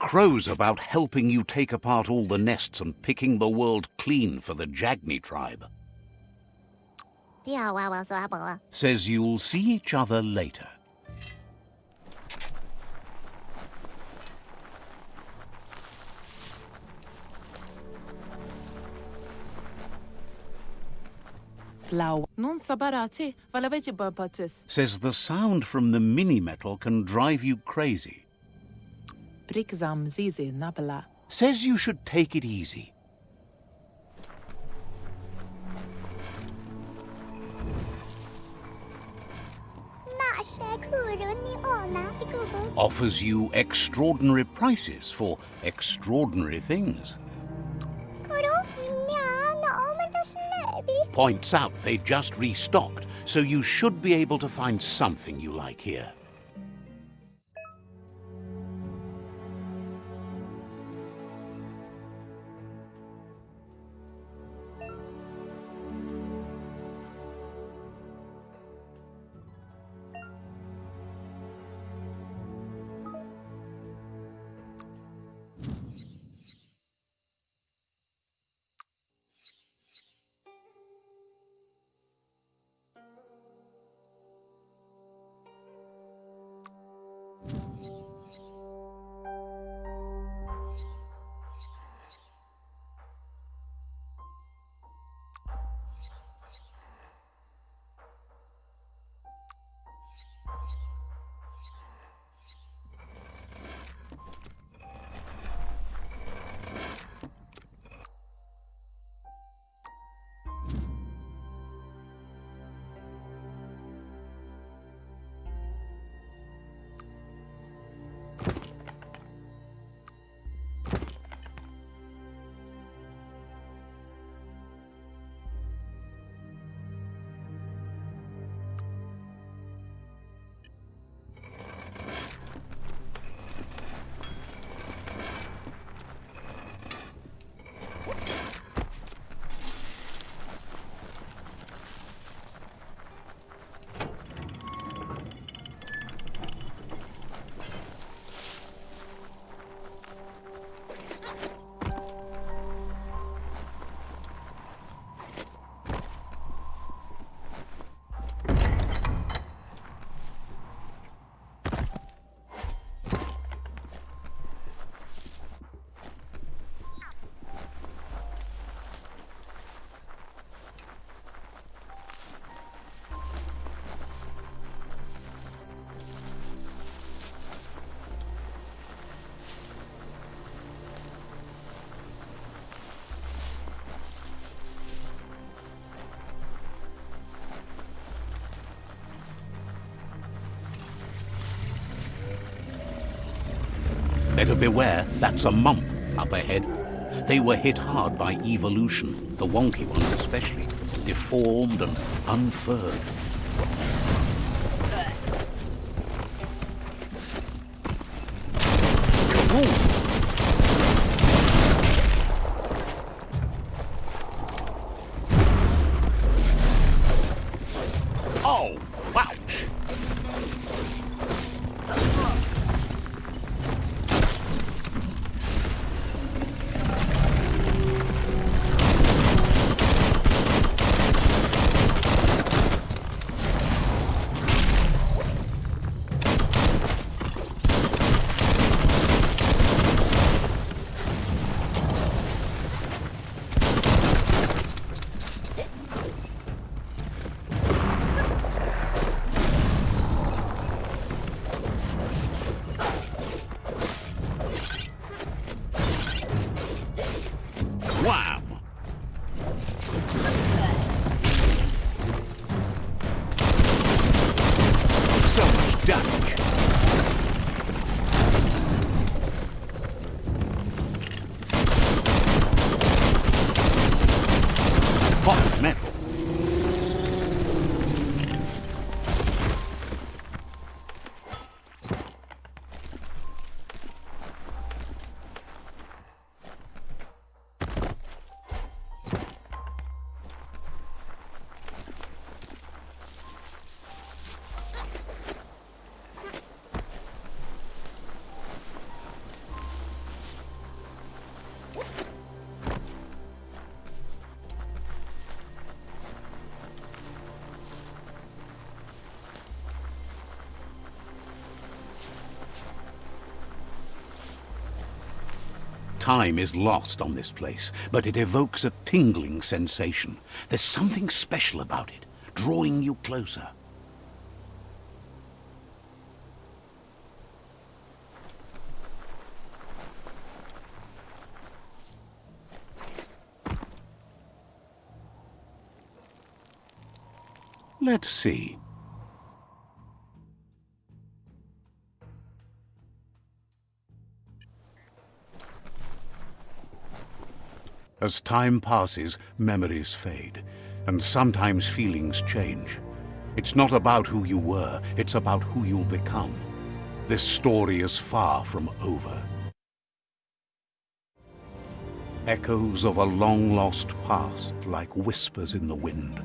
Crows about helping you take apart all the nests and picking the world clean for the Jagni tribe. Says you'll see each other later. Blau. Non sabarati, valaveci barbatis. Says the sound from the mini-metal can drive you crazy. Brikzam zizi. Says you should take it easy. Offers you extraordinary prices for extraordinary things. Points out they just restocked, so you should be able to find something you like here. Better beware, that's a mump up ahead. They were hit hard by evolution, the wonky ones especially, deformed and unfurred. Oh, ouch! Time is lost on this place, but it evokes a tingling sensation. There's something special about it, drawing you closer. Let's see. As time passes, memories fade, and sometimes feelings change. It's not about who you were, it's about who you'll become. This story is far from over. Echoes of a long-lost past like whispers in the wind.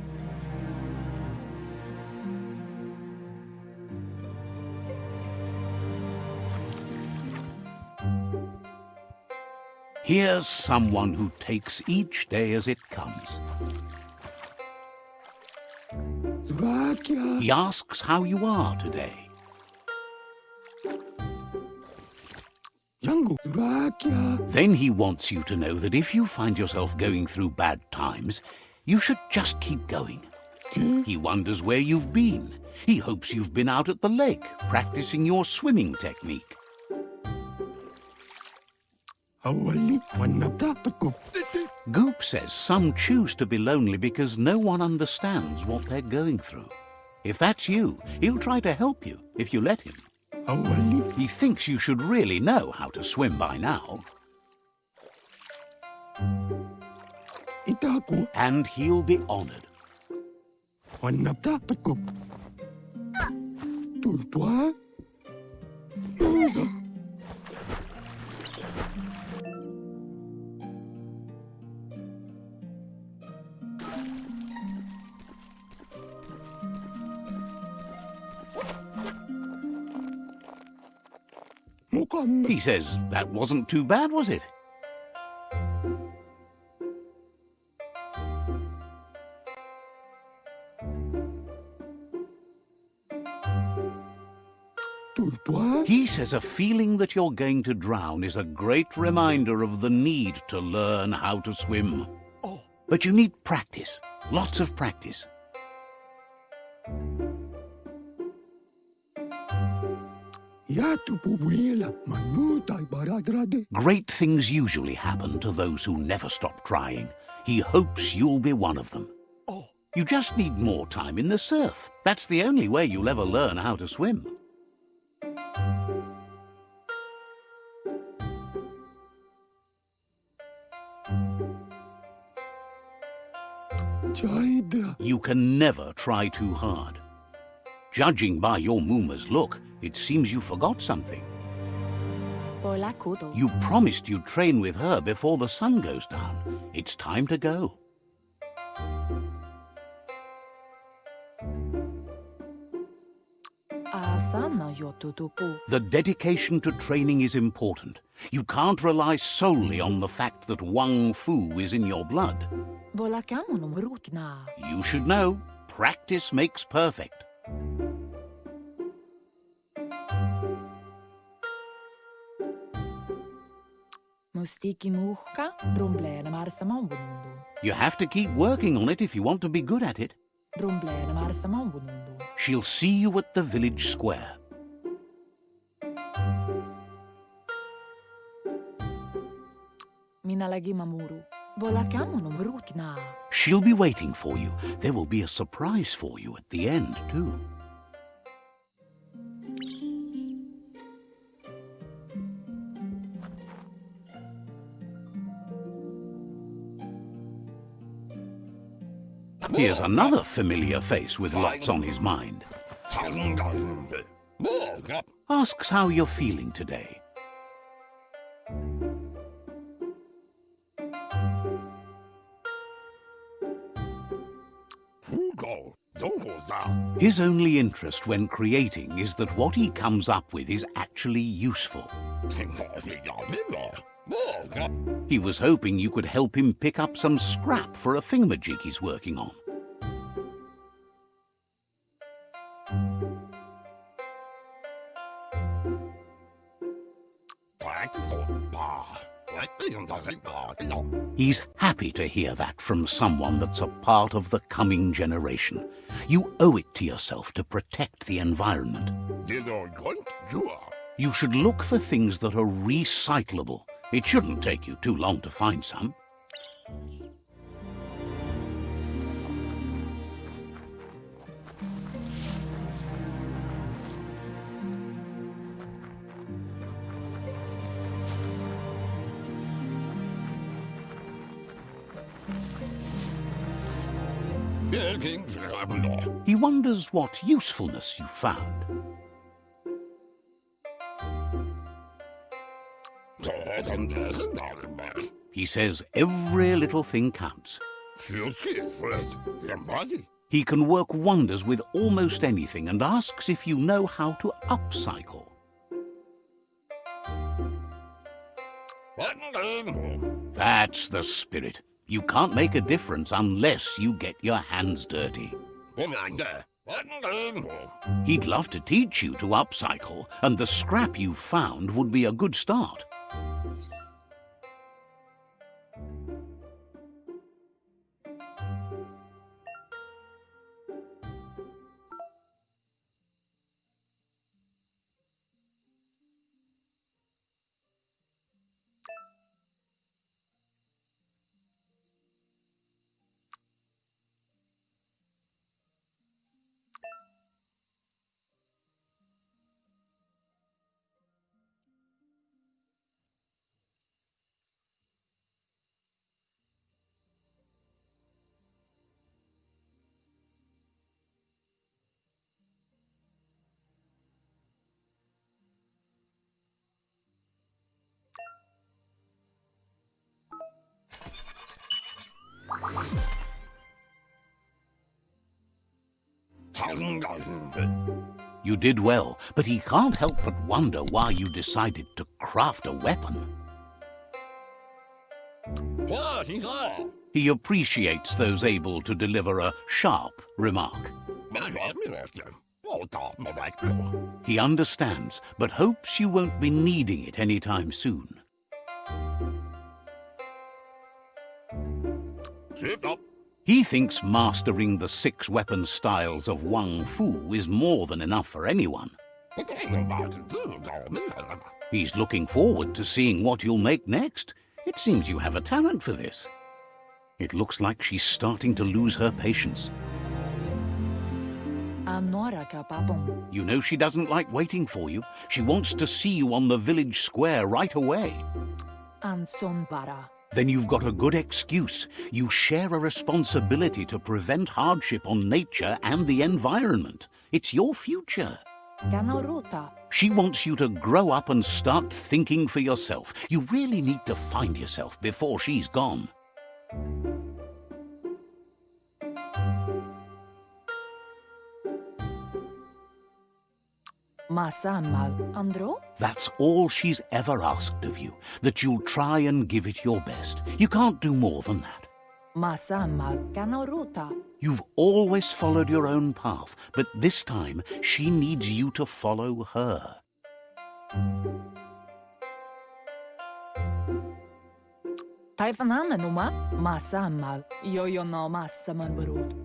Here's someone who takes each day as it comes. He asks how you are today. Then he wants you to know that if you find yourself going through bad times, you should just keep going. He wonders where you've been. He hopes you've been out at the lake, practicing your swimming technique. Goop says some choose to be lonely because no one understands what they're going through. If that's you, he'll try to help you if you let him. He thinks you should really know how to swim by now, and he'll be honored. He says that wasn't too bad, was it? He says a feeling that you're going to drown is a great reminder of the need to learn how to swim. Oh. But you need practice, lots of practice. Great things usually happen to those who never stop trying. He hopes you'll be one of them. Oh. You just need more time in the surf. That's the only way you'll ever learn how to swim. You can never try too hard. Judging by your Mooma's look, it seems you forgot something. You promised you'd train with her before the sun goes down. It's time to go. The dedication to training is important. You can't rely solely on the fact that Wung-Fu is in your blood. Bola kamu no rutna. You should know, practice makes perfect. You have to keep working on it if you want to be good at it. She'll see you at the village square. Minalagi mamuru. Bola kamu no rutna. She'll be waiting for you. There will be a surprise for you at the end, too. Here's another familiar face with lots on his mind. Asks how you're feeling today. His only interest when creating is that what he comes up with is actually useful. He was hoping you could help him pick up some scrap for a thingamajig he's working on. He's happy to hear that from someone that's a part of the coming generation. You owe it to yourself to protect the environment. You should look for things that are recyclable. It shouldn't take you too long to find some. He wonders what usefulness you found. He says every little thing counts. He can work wonders with almost anything and asks if you know how to upcycle. That's the spirit. You can't make a difference unless you get your hands dirty. He'd love to teach you to upcycle, and the scrap you found would be a good start. You did well, but he can't help but wonder why you decided to craft a weapon. He appreciates those able to deliver a sharp remark. He understands, but hopes you won't be needing it anytime soon. He thinks mastering the six weapon styles of Wung-Fu is more than enough for anyone. He's looking forward to seeing what you'll make next. It seems you have a talent for this. It looks like she's starting to lose her patience. You know she doesn't like waiting for you. She wants to see you on the village square right away. Anson bara. Then you've got a good excuse. You share a responsibility to prevent hardship on nature and the environment. It's your future. She wants you to grow up and start thinking for yourself. You really need to find yourself before she's gone. Masamal. Andro? That's all she's ever asked of you, that you'll try and give it your best. You can't do more than that. Masamal. Ganorota. You've always followed your own path, but this time she needs you to follow her.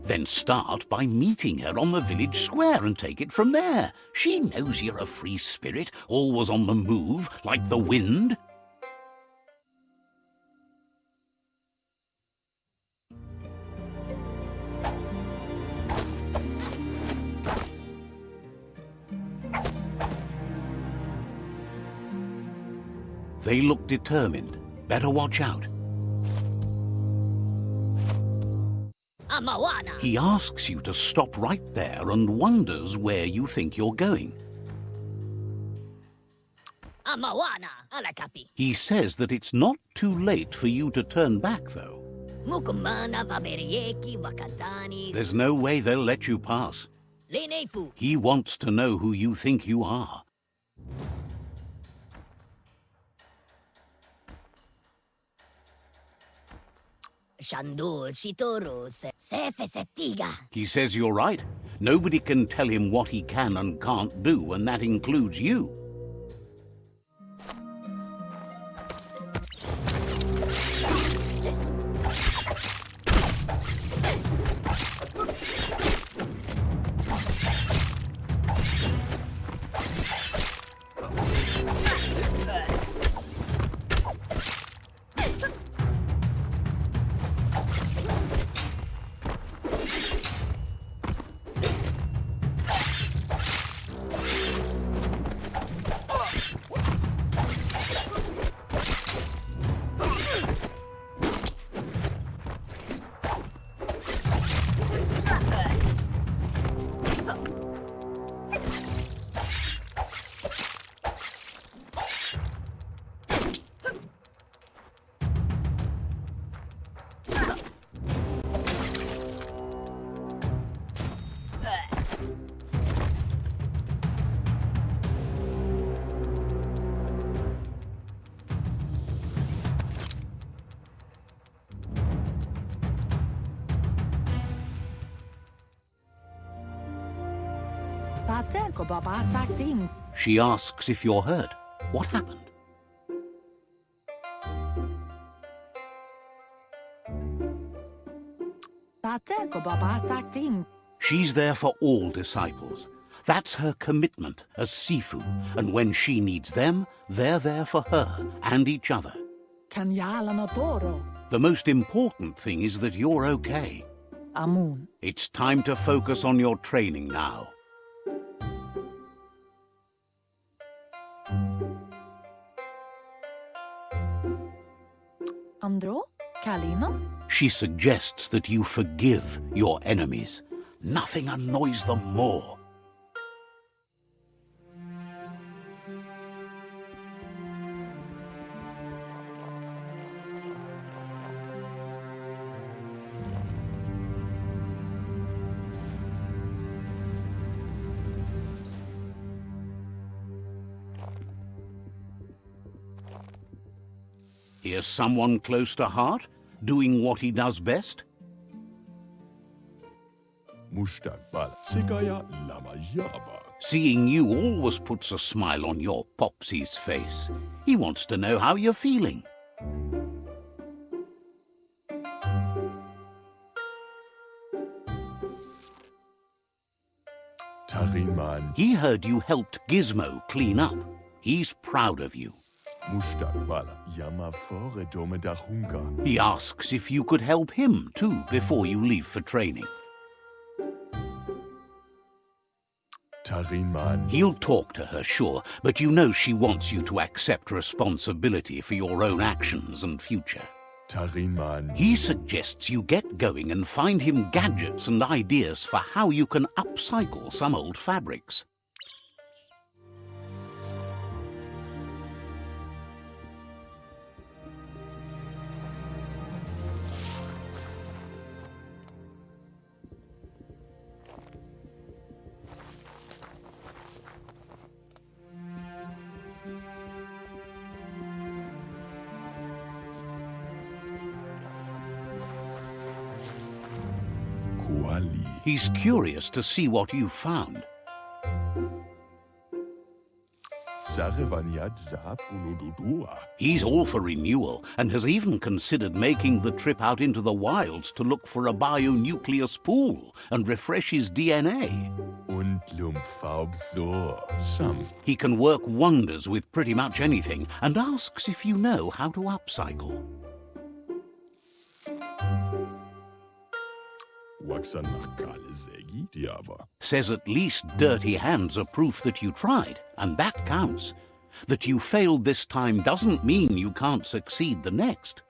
Then start by meeting her on the village square and take it from there. She knows you're a free spirit, always on the move, like the wind. They look determined. Better watch out. He asks you to stop right there and wonders where you think you're going. Amawana. Alakapi. He says that it's not too late for you to turn back, though. Mukumana vaberieki wakatani. There's no way they'll let you pass. Lenefu. He wants to know who you think you are. Shandu shitoru. He says you're right. Nobody can tell him what he can and can't do, and that includes you. She asks if you're hurt. What happened? Tate ko baba sakting. She's there for all disciples. That's her commitment as Sifu, and when she needs them, they're there for her and each other. Kanyala no toro. The most important thing is that you're okay. Amun. It's time to focus on your training now. Andro? Kalino? She suggests that you forgive your enemies. Nothing annoys them more. Here's someone close to heart, doing what he does best. Mustakbal Sigaya Lama Yaba. Seeing you always puts a smile on your Popsy's face. He wants to know how you're feeling. Tariman He heard you helped Gizmo clean up. He's proud of you. Mustakbal Yama Fore Dahunga. He asks if you could help him too before you leave for training. Tariman He'll talk to her, sure, but you know she wants you to accept responsibility for your own actions and future. Tariman He suggests you get going and find him gadgets and ideas for how you can upcycle some old fabrics. Curious to see what you found. Sarevanyat Zap Unududua. He's all for renewal and has even considered making the trip out into the wilds to look for a bionucleus pool and refresh his DNA. Und Lumfaub so. Sam He can work wonders with pretty much anything and asks if you know how to upcycle. Says at least dirty hands are proof that you tried, and that counts. That you failed this time doesn't mean you can't succeed the next.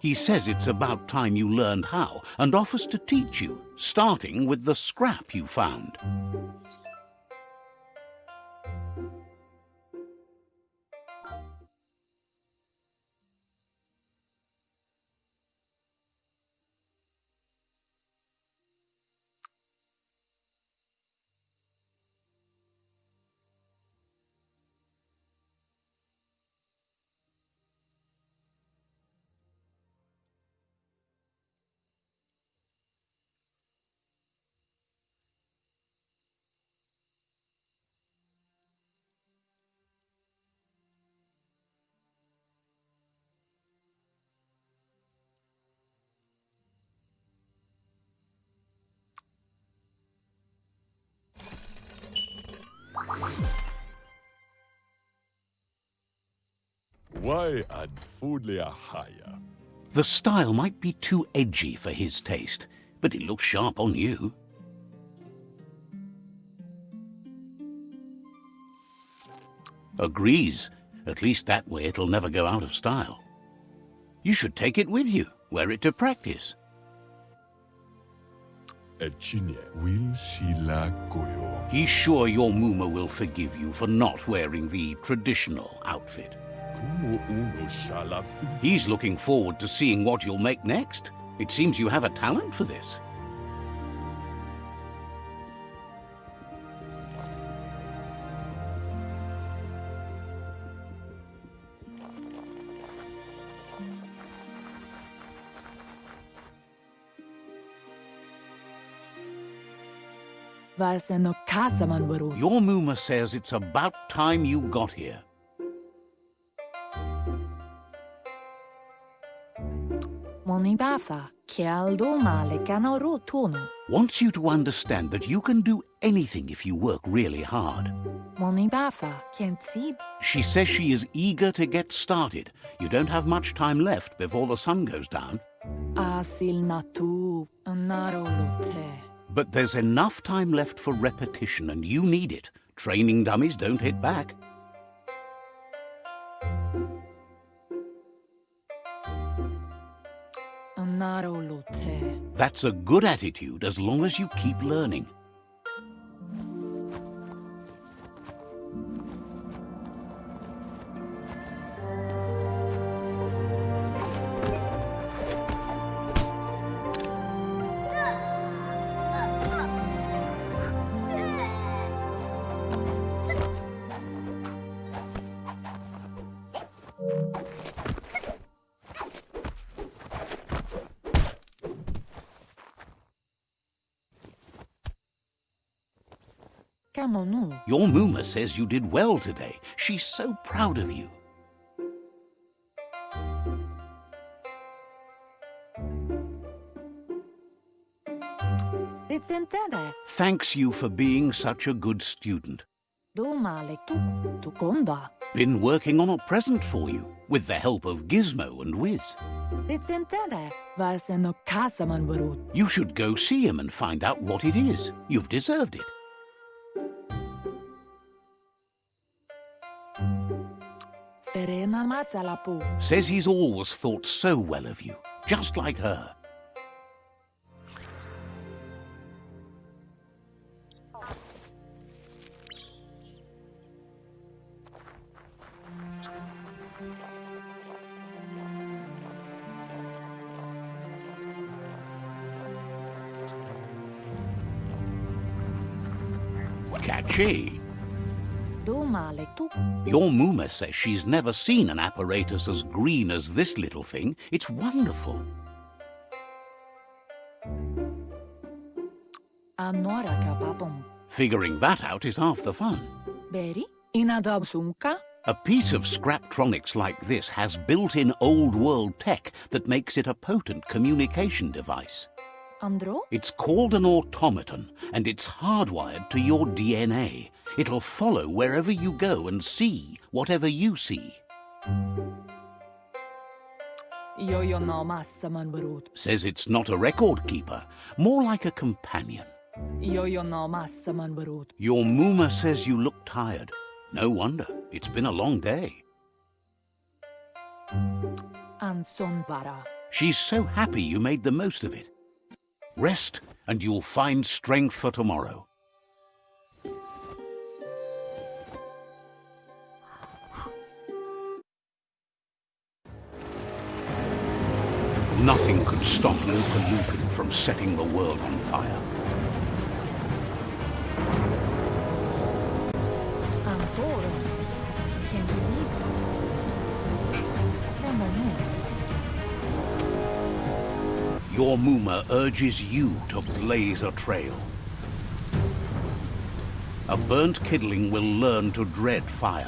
He says it's about time you learned how and offers to teach you, starting with the scrap you found. Why ad Foodlea Haya. The style might be too edgy for his taste, but it looks sharp on you. Agrees. At least that way it'll never go out of style. You should take it with you, wear it to practice. Echine Will Shila Goyo. He's sure your Muma will forgive you for not wearing the traditional outfit. He's looking forward to seeing what you'll make next. It seems you have a talent for this. Your Muma says it's about time you got here. Kialdo male kanoro tunu. Wants you to understand that you can do anything if you work really hard. Moni basa. She says she is eager to get started. You don't have much time left before the sun goes down. Asil natu. Naro. But there's enough time left for repetition, and you need it. Training dummies don't hit back. That's a good attitude as long as you keep learning. Your Muma says you did well today. She's so proud of you. Thanks you for being such a good student. Do male tu. Tukonda. Been working on a present for you, with the help of Gizmo and Wiz. Ritsentende. Vase no kasaman barut. You should go see him and find out what it is. You've deserved it. Says he's always thought so well of you, just like her. Catchy. Do male tu. Your Muma says she's never seen an apparatus as green as this little thing. It's wonderful. Figuring that out is half the fun. Beri. Inadab sunka. A piece of Scraptronics like this has built-in old-world tech that makes it a potent communication device. It's called an automaton, and it's hardwired to your DNA. It'll follow wherever you go and see whatever you see. Yo-yo no massaman barut. Says it's not a record keeper, more like a companion. Yo-yo no massaman barut. Your Muma says you look tired. No wonder. It's been a long day. She's so happy you made the most of it. Rest, and you'll find strength for tomorrow. Nothing could stop Lupa Lupin from setting the world on fire. Antoro. Kent sib. Kamonu. Your Muma urges you to blaze a trail. A burnt kidling will learn to dread fire.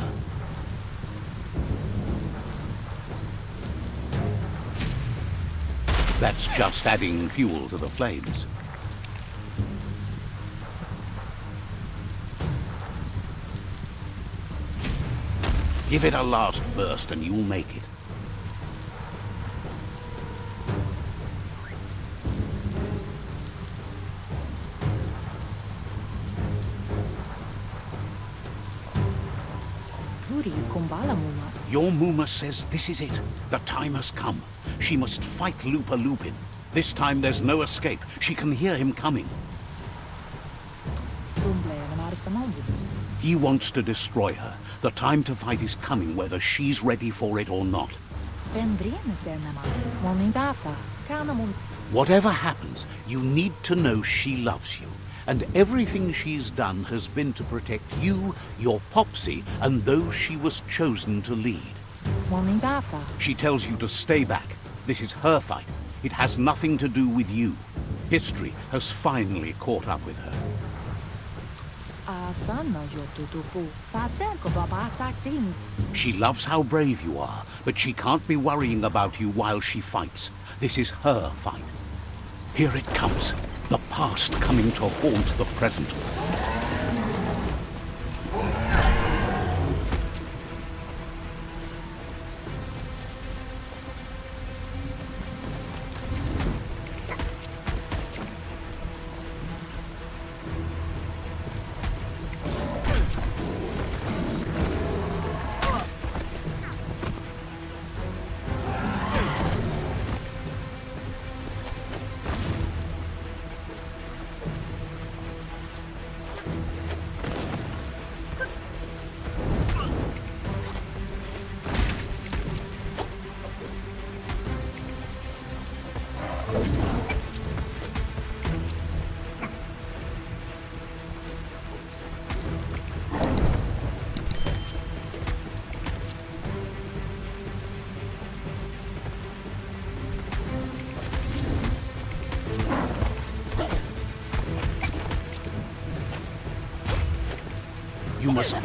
That's just adding fuel to the flames. Give it a last burst and you'll make it. Muma says this is it. The time has come. She must fight Lupa Lupin. This time there's no escape. She can hear him coming. He wants to destroy her. The time to fight is coming whether she's ready for it or not. Whatever happens, you need to know she loves you. And everything she's done has been to protect you, your Popsy, and those she was chosen to lead. She tells you to stay back. This is her fight. It has nothing to do with you. History has finally caught up with her. Asana yotutupu. Patenko babasaktin. She loves how brave you are, but she can't be worrying about you while she fights. This is her fight. Here it comes. The past coming to haunt the present.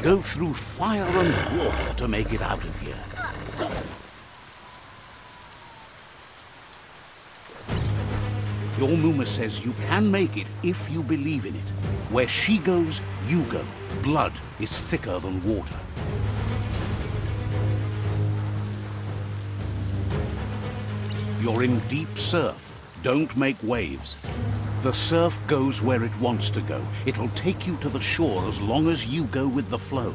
Go through fire and water to make it out of here. Your Muma says you can make it if you believe in it. Where she goes, you go. Blood is thicker than water. You're in deep surf. Don't make waves. The surf goes where it wants to go. It'll take you to the shore as long as you go with the flow.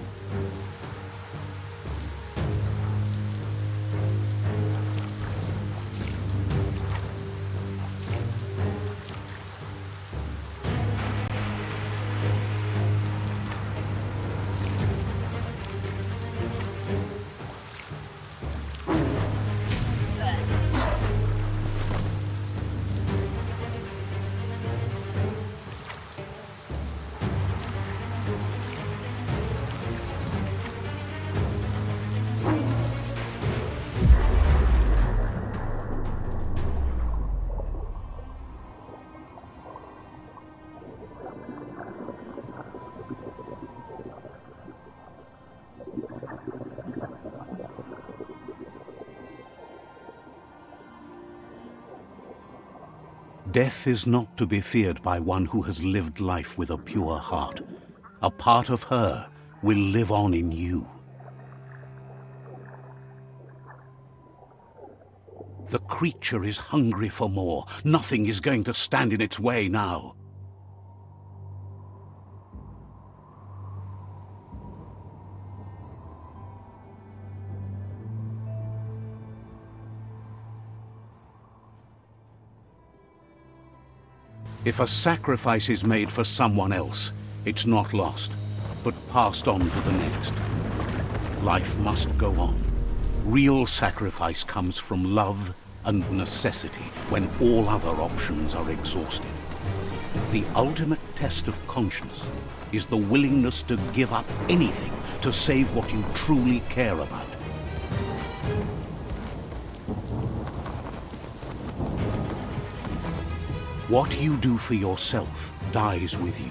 Death is not to be feared by one who has lived life with a pure heart. A part of her will live on in you. The creature is hungry for more. Nothing is going to stand in its way now. If a sacrifice is made for someone else, it's not lost, but passed on to the next. Life must go on. Real sacrifice comes from love and necessity when all other options are exhausted. The ultimate test of conscience is the willingness to give up anything to save what you truly care about. What you do for yourself dies with you.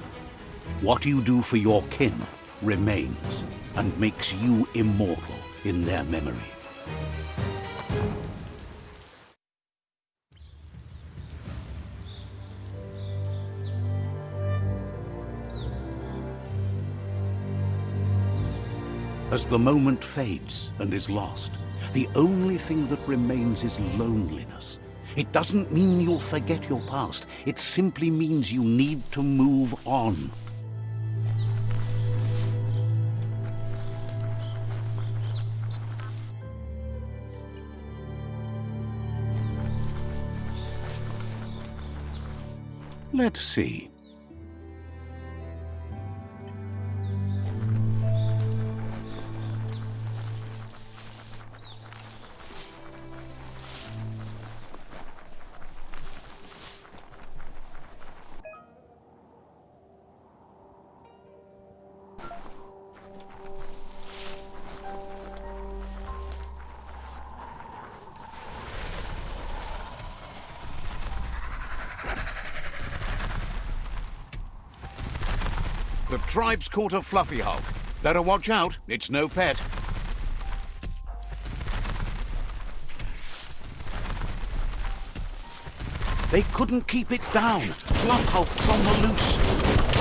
What you do for your kin remains and makes you immortal in their memory. As the moment fades and is lost, the only thing that remains is loneliness. It doesn't mean you'll forget your past. It simply means you need to move on. Let's see. Tribe's caught a fluffy hulk. Better watch out, it's no pet. They couldn't keep it down. Fluff Hulk's on the loose.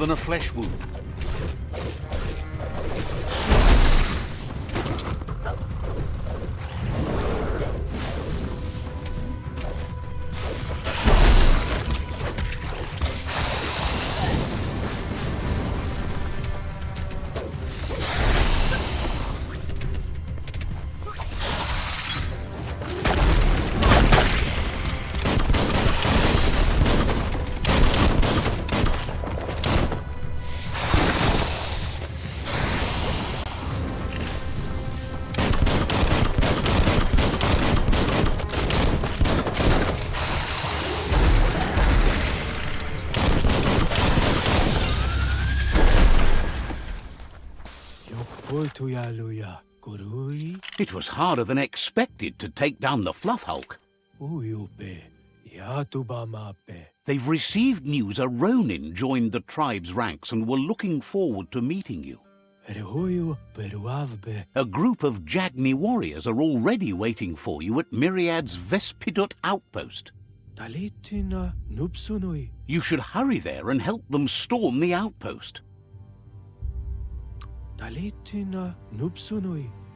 Than a flesh wound. It was harder than expected to take down the Fluff Hulk. They've received news a Ronin joined the tribe's ranks and were looking forward to meeting you. A group of Jagni warriors are already waiting for you at Myriad's Vespidut outpost. You should hurry there and help them storm the outpost.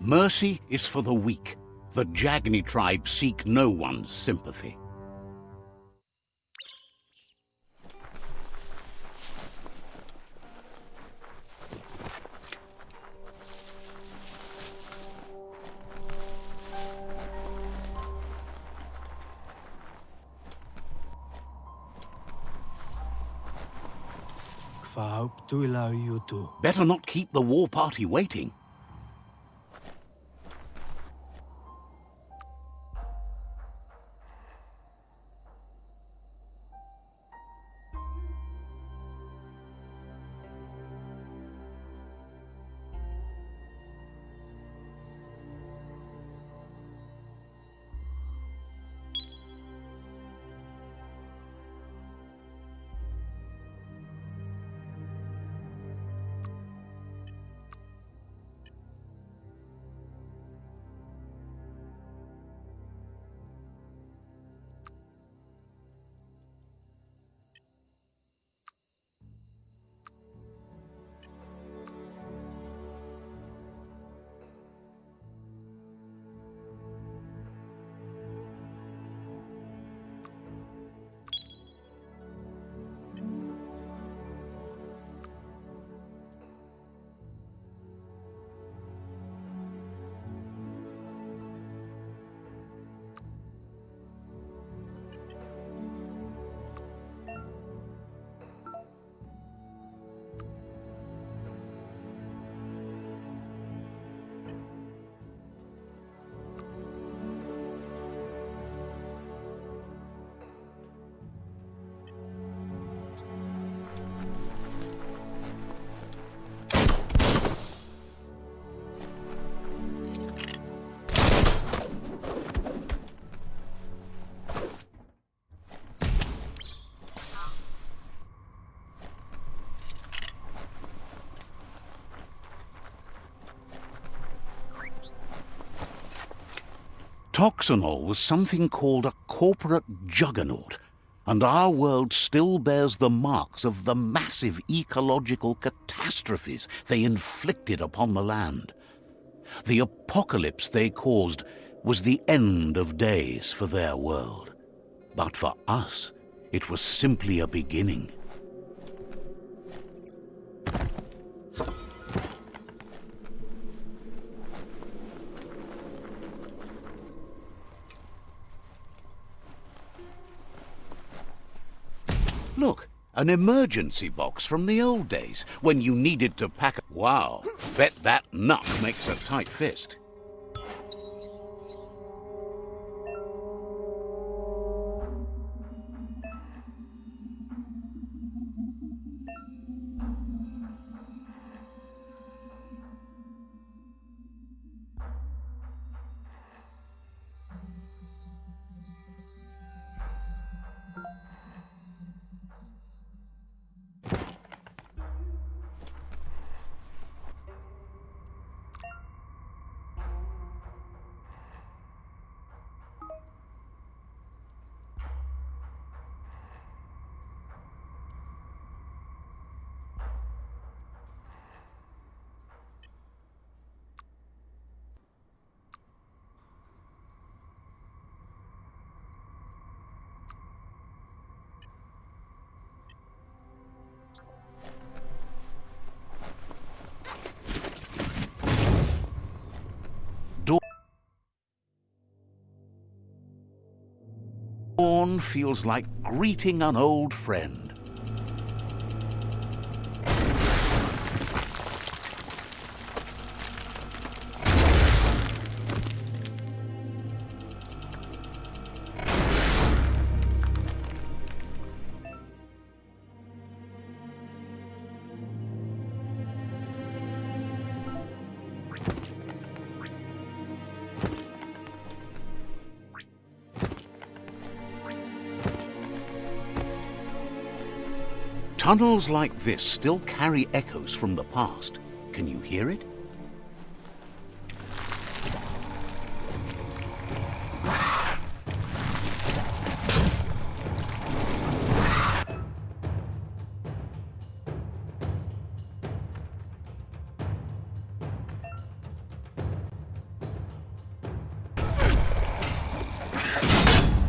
Mercy is for the weak. The Jagni tribe seek no one's sympathy. Kfauptuila yutu. Better not keep the war party waiting. Toxanol was something called a corporate juggernaut, and our world still bears the marks of the massive ecological catastrophes they inflicted upon the land. The apocalypse they caused was the end of days for their world. But for us, it was simply a beginning. Look, an emergency box from the old days when you needed to pack. A wow, bet that nut makes a tight fist. Feels like greeting an old friend. Tunnels like this still carry echoes from the past. Can you hear it?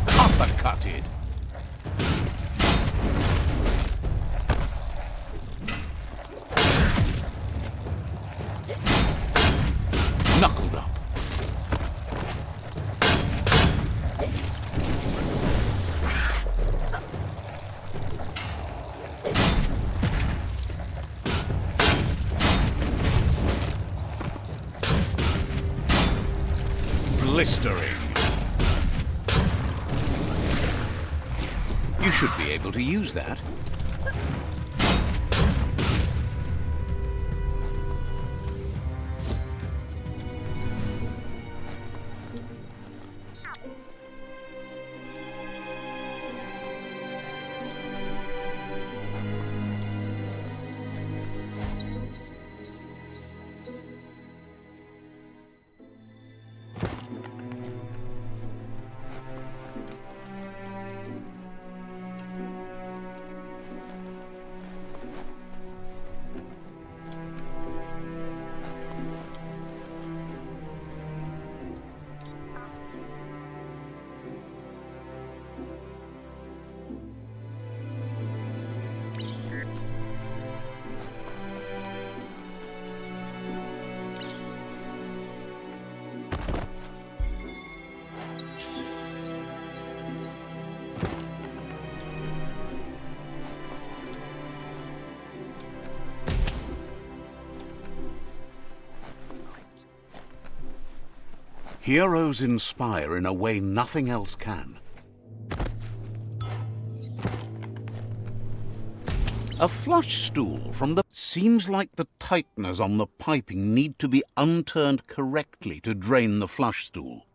Uppercutted. To use that. Heroes inspire in a way nothing else can. A flush stool from the... Seems like the tighteners on the piping need to be unturned correctly to drain the flush stool.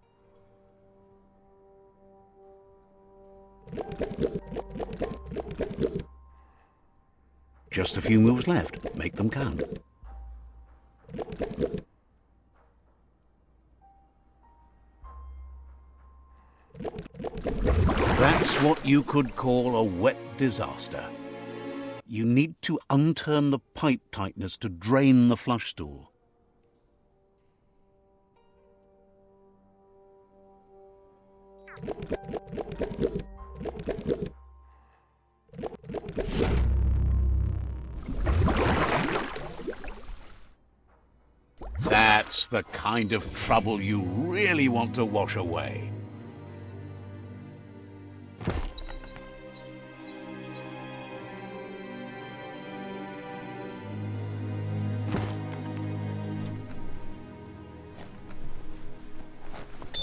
Just a few moves left. Make them count. That's what you could call a wet disaster. You need to unturn the pipe tighteners to drain the flush stool. That's the kind of trouble you really want to wash away.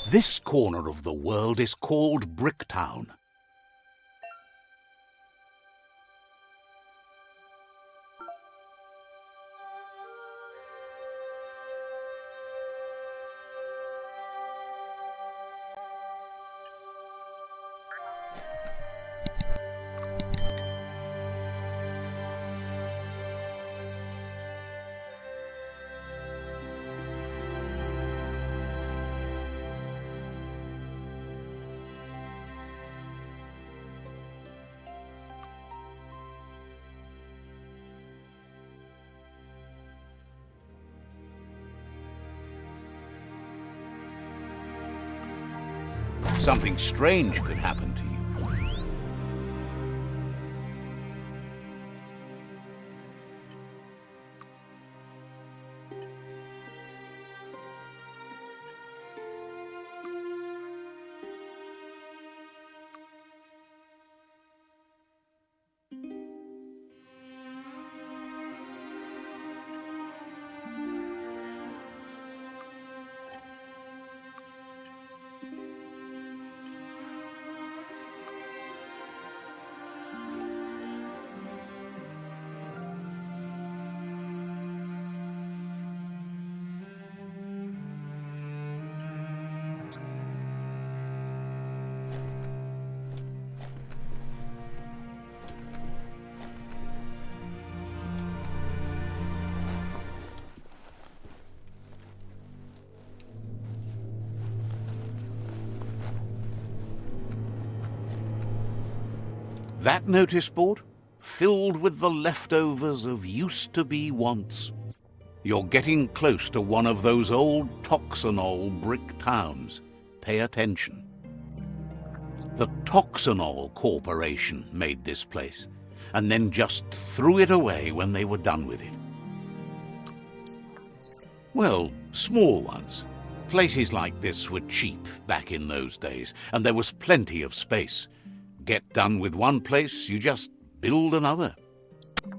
This corner of the world is called Bricktown. Strange could happen That notice board? Filled with the leftovers of used-to-be wants. You're getting close to one of those old Toxanol brick towns. Pay attention. The Toxanol Corporation made this place, and then just threw it away when they were done with it. Well, small ones. Places like this were cheap back in those days, and there was plenty of space. Get done with one place, you just build another.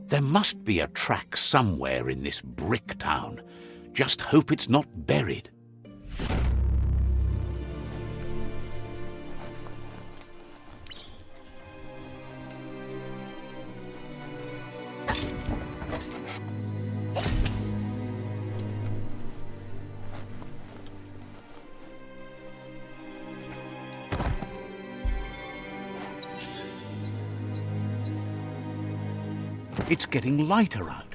There must be a track somewhere in this brick town. Just hope it's not buried. It's getting lighter out.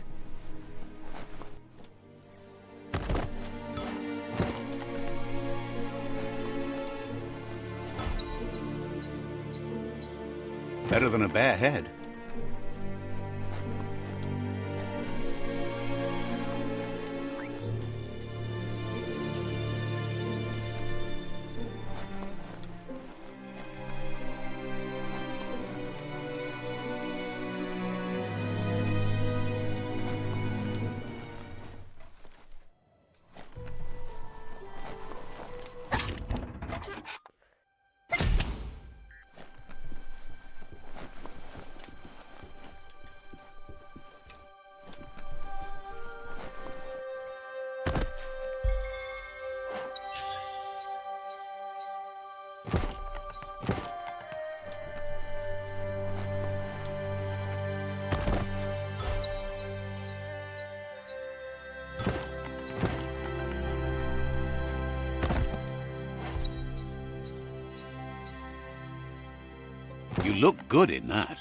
Better than a bare head. Look good in that.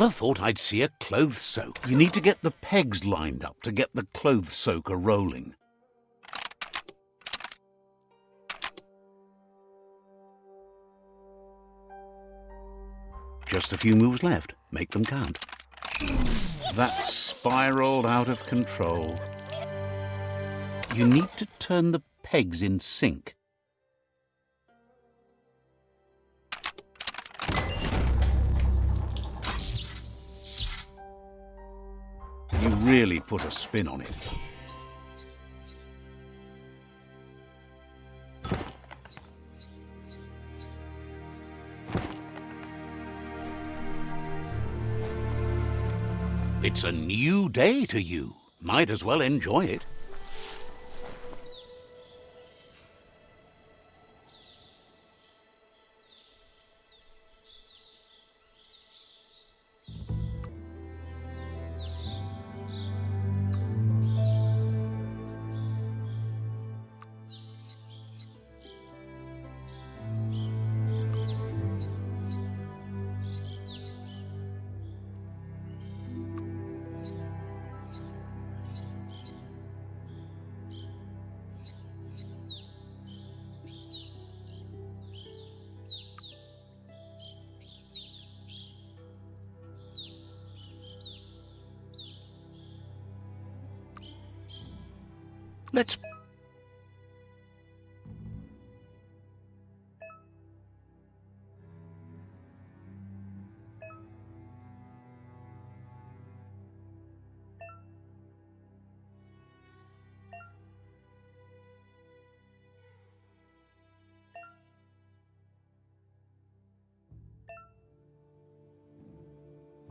Never thought I'd see a clothes soak. You need to get the pegs lined up to get the clothes soaker rolling. Just a few moves left. Make them count. That spiraled out of control. You need to turn the pegs in sync. Put a spin on it. It's a new day to you. Might as well enjoy it.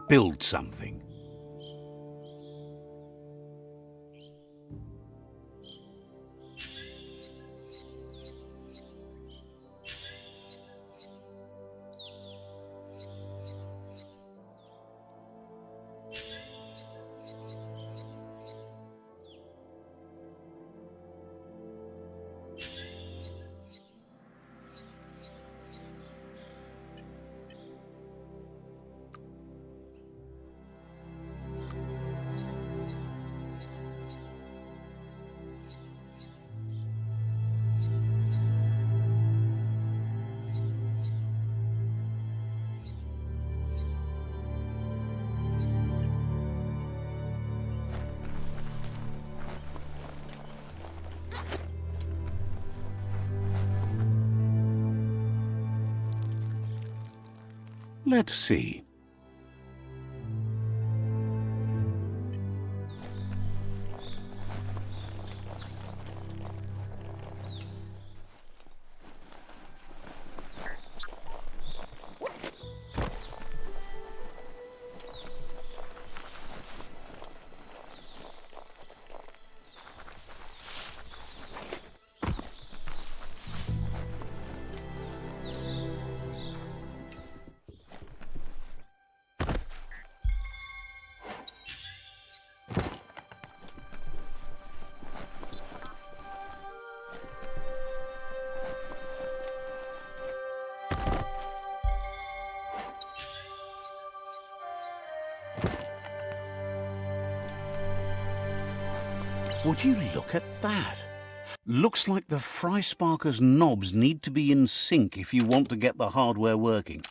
Build something. Let's see. The Fry Sparker's knobs need to be in sync if you want to get the hardware working.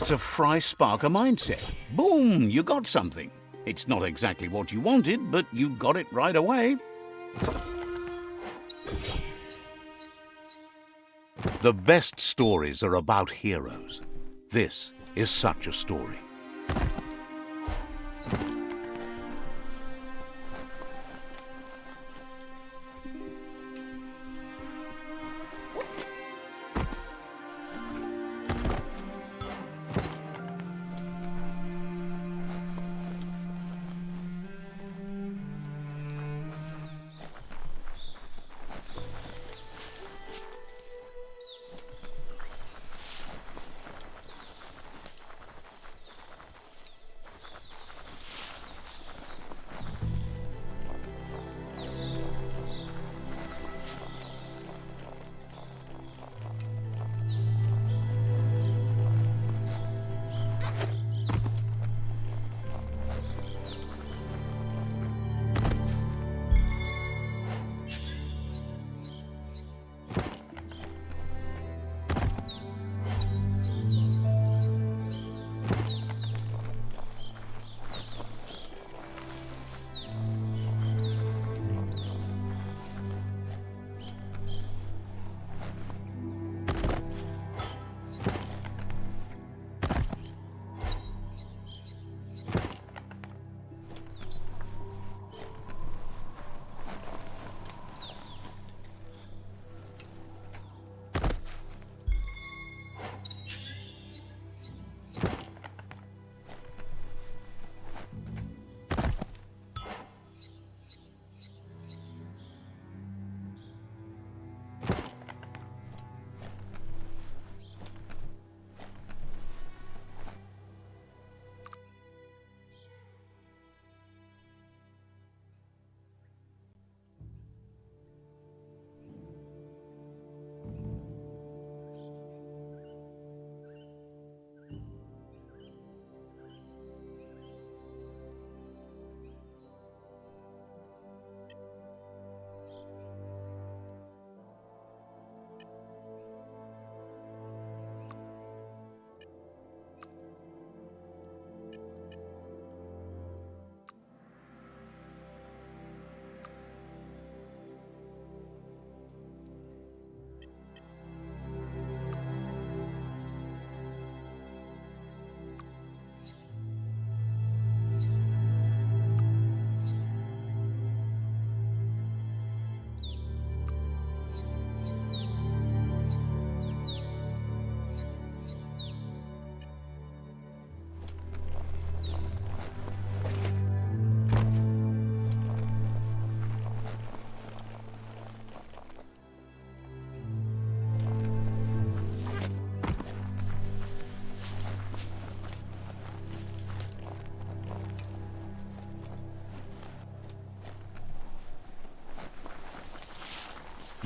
It's a Fry Sparker mindset. Boom, you got something. It's not exactly what you wanted, but you got it right away. The best stories are about heroes. This is such a story.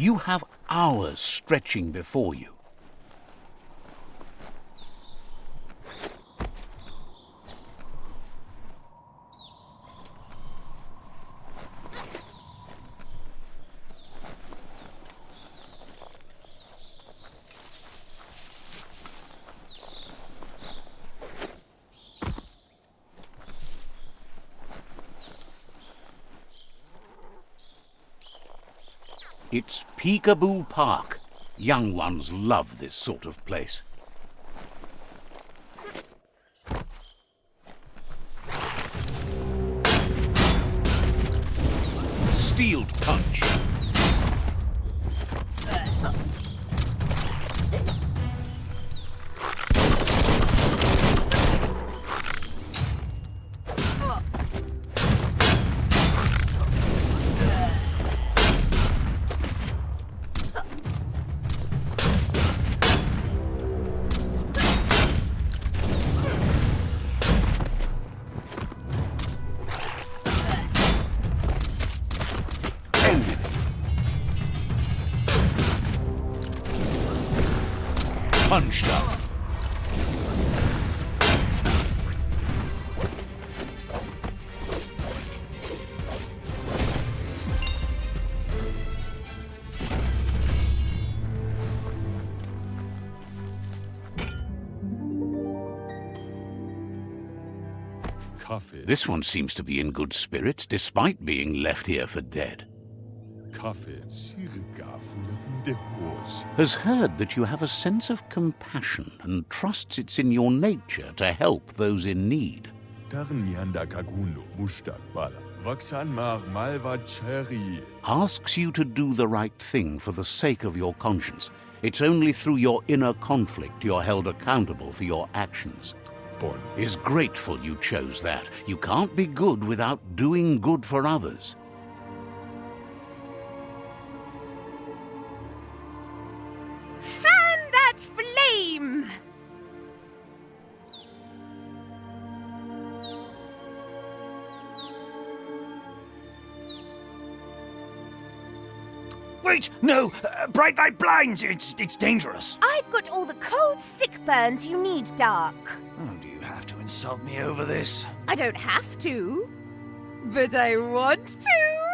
You have hours stretching before you. It's Peekaboo Park. Young ones love this sort of place. Punched up. This one seems to be in good spirits despite being left here for dead. Has heard that you have a sense of compassion and trusts it's in your nature to help those in need. Darn mianda kaguno. Mustak bala. Vaksan mar malva cherry. Asks you to do the right thing for the sake of your conscience. It's only through your inner conflict you're held accountable for your actions. Is grateful you chose that. You can't be good without doing good for others. Flame! Wait, no! Uh, bright light blinds! It's, it's dangerous! I've got all the cold sick burns you need, Dark. Oh, do you have to insult me over this? I don't have to, but I want to.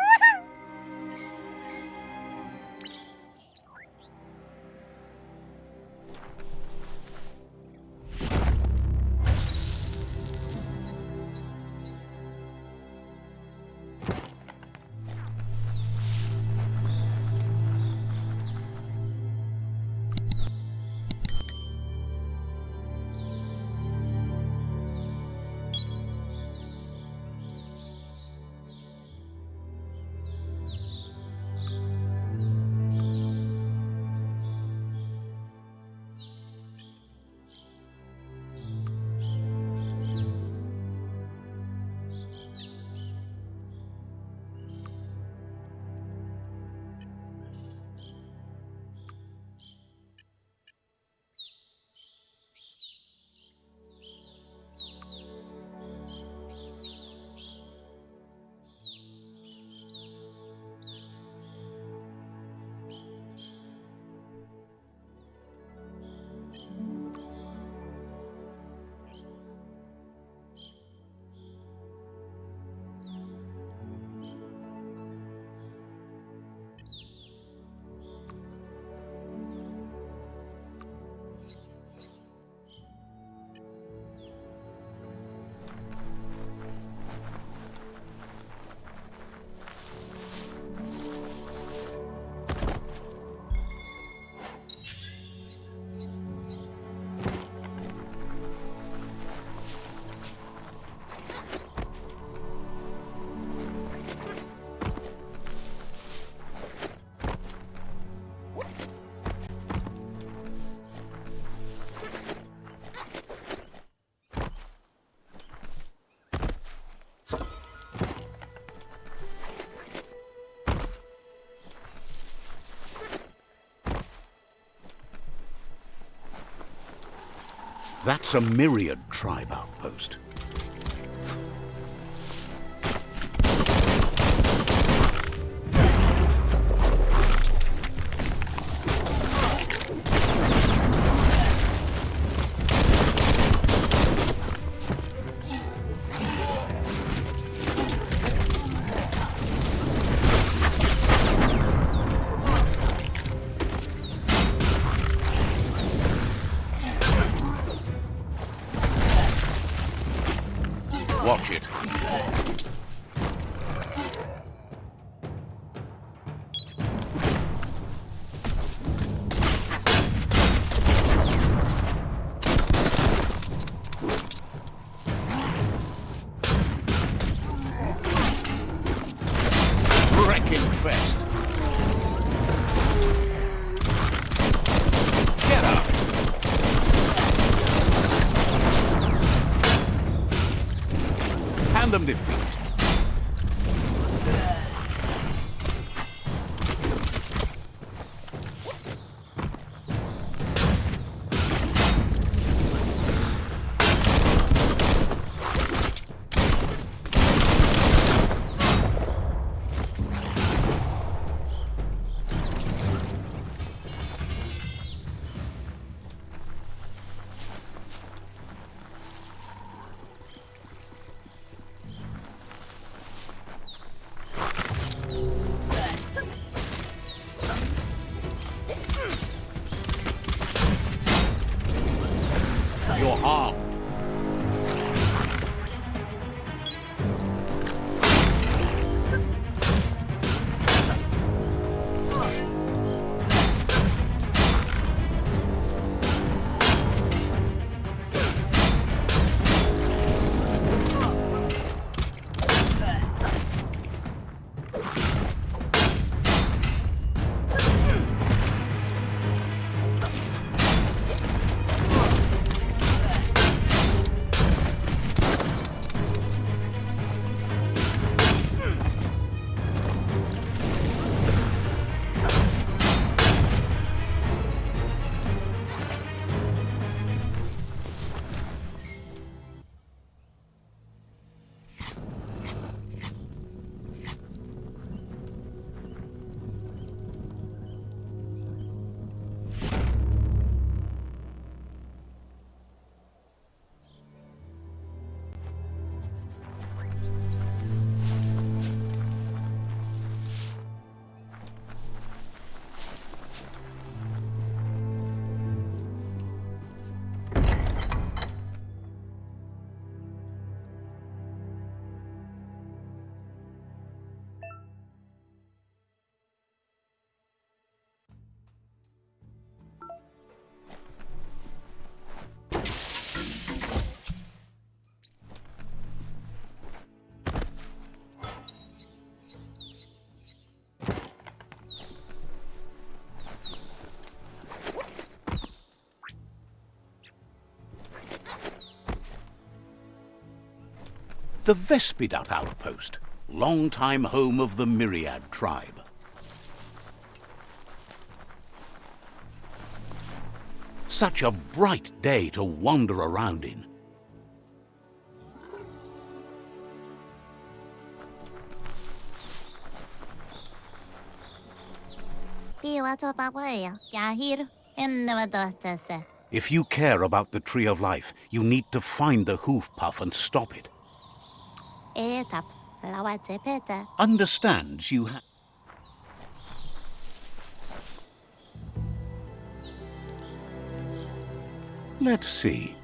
That's a myriad tribe outpost. The Vespidat outpost, long-time home of the Myriad tribe. Such a bright day to wander around in. If you care about the Tree of Life, you need to find the hoof puff and stop it. Understands you ha- Let's see.